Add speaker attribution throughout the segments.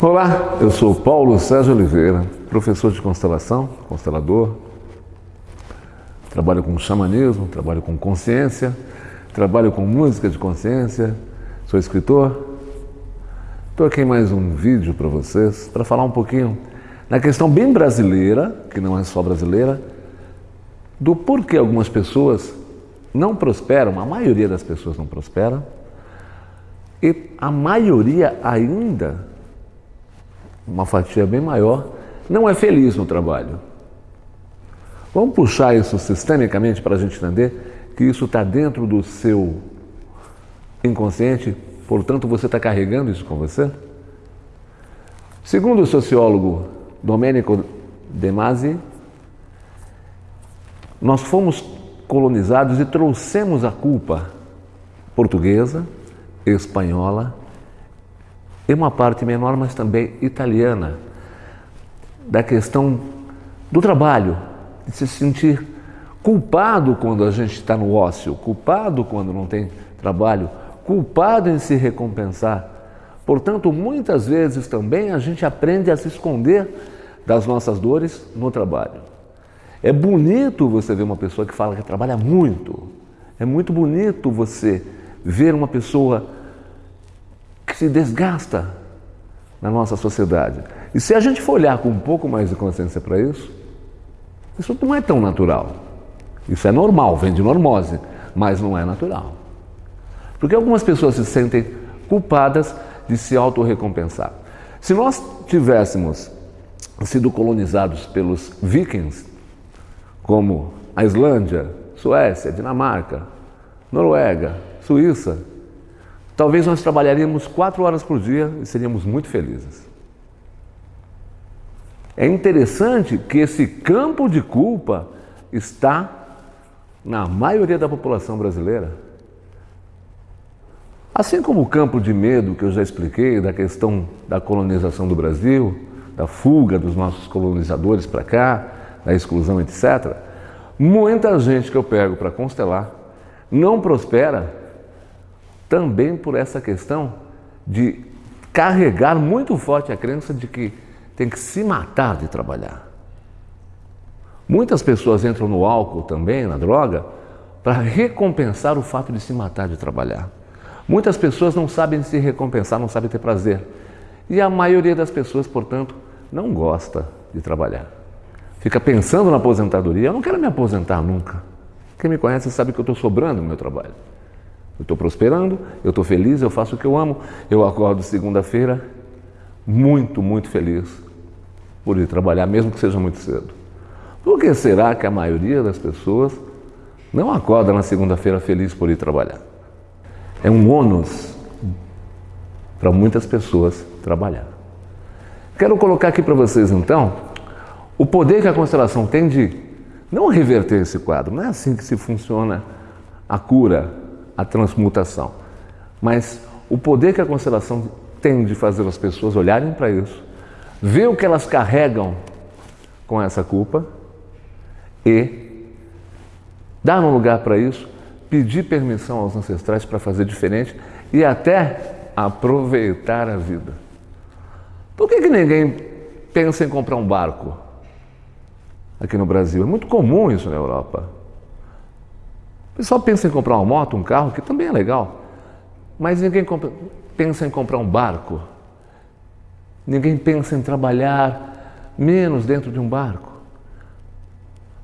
Speaker 1: Olá, eu sou Paulo Sérgio Oliveira, professor de constelação, constelador. Trabalho com xamanismo, trabalho com consciência, trabalho com música de consciência, sou escritor. Estou aqui em mais um vídeo para vocês para falar um pouquinho na questão bem brasileira, que não é só brasileira, do porquê algumas pessoas não prosperam, a maioria das pessoas não prospera, e a maioria ainda uma fatia bem maior, não é feliz no trabalho. Vamos puxar isso sistemicamente para a gente entender que isso está dentro do seu inconsciente, portanto você está carregando isso com você? Segundo o sociólogo Domenico De Masi, nós fomos colonizados e trouxemos a culpa portuguesa, espanhola e uma parte menor, mas também italiana, da questão do trabalho, de se sentir culpado quando a gente está no ócio, culpado quando não tem trabalho, culpado em se recompensar. Portanto, muitas vezes também a gente aprende a se esconder das nossas dores no trabalho. É bonito você ver uma pessoa que fala que trabalha muito. É muito bonito você ver uma pessoa se desgasta na nossa sociedade. E se a gente for olhar com um pouco mais de consciência para isso, isso não é tão natural. Isso é normal, vem de normose, mas não é natural. Porque algumas pessoas se sentem culpadas de se autorrecompensar. Se nós tivéssemos sido colonizados pelos vikings, como a Islândia, Suécia, Dinamarca, Noruega, Suíça, Talvez nós trabalharíamos quatro horas por dia e seríamos muito felizes. É interessante que esse campo de culpa está na maioria da população brasileira. Assim como o campo de medo que eu já expliquei, da questão da colonização do Brasil, da fuga dos nossos colonizadores para cá, da exclusão, etc., muita gente que eu pego para constelar não prospera também por essa questão de carregar muito forte a crença de que tem que se matar de trabalhar. Muitas pessoas entram no álcool também, na droga, para recompensar o fato de se matar de trabalhar. Muitas pessoas não sabem se recompensar, não sabem ter prazer. E a maioria das pessoas, portanto, não gosta de trabalhar. Fica pensando na aposentadoria. Eu não quero me aposentar nunca. Quem me conhece sabe que eu estou sobrando no meu trabalho. Eu estou prosperando, eu estou feliz, eu faço o que eu amo. Eu acordo segunda-feira muito, muito feliz por ir trabalhar, mesmo que seja muito cedo. Por que será que a maioria das pessoas não acorda na segunda-feira feliz por ir trabalhar? É um ônus para muitas pessoas trabalhar. Quero colocar aqui para vocês então o poder que a constelação tem de não reverter esse quadro. Não é assim que se funciona a cura a transmutação. Mas o poder que a constelação tem de fazer as pessoas olharem para isso, ver o que elas carregam com essa culpa e dar um lugar para isso, pedir permissão aos ancestrais para fazer diferente e até aproveitar a vida. Por que, que ninguém pensa em comprar um barco aqui no Brasil? É muito comum isso na Europa pessoal pensa em comprar uma moto, um carro, que também é legal, mas ninguém compra, pensa em comprar um barco. Ninguém pensa em trabalhar menos dentro de um barco.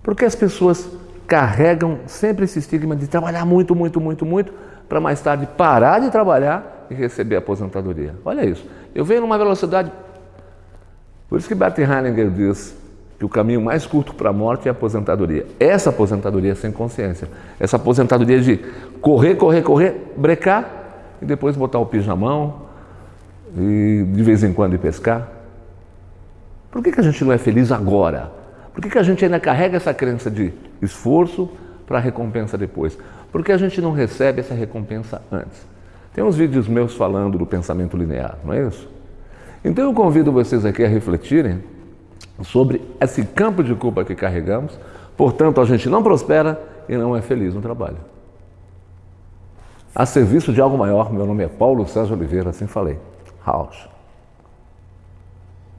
Speaker 1: Porque as pessoas carregam sempre esse estigma de trabalhar muito, muito, muito, muito, para mais tarde parar de trabalhar e receber a aposentadoria. Olha isso. Eu venho numa velocidade. Por isso que Bert Heininger diz que o caminho mais curto para a morte é a aposentadoria. Essa aposentadoria sem consciência, essa aposentadoria de correr, correr, correr, brecar e depois botar o pijamão e de vez em quando ir pescar. Por que, que a gente não é feliz agora? Por que, que a gente ainda carrega essa crença de esforço para recompensa depois? Porque a gente não recebe essa recompensa antes. Tem uns vídeos meus falando do pensamento linear, não é isso? Então eu convido vocês aqui a refletirem sobre esse campo de culpa que carregamos, portanto, a gente não prospera e não é feliz no trabalho. A serviço de algo maior, meu nome é Paulo Sérgio Oliveira, assim falei. House.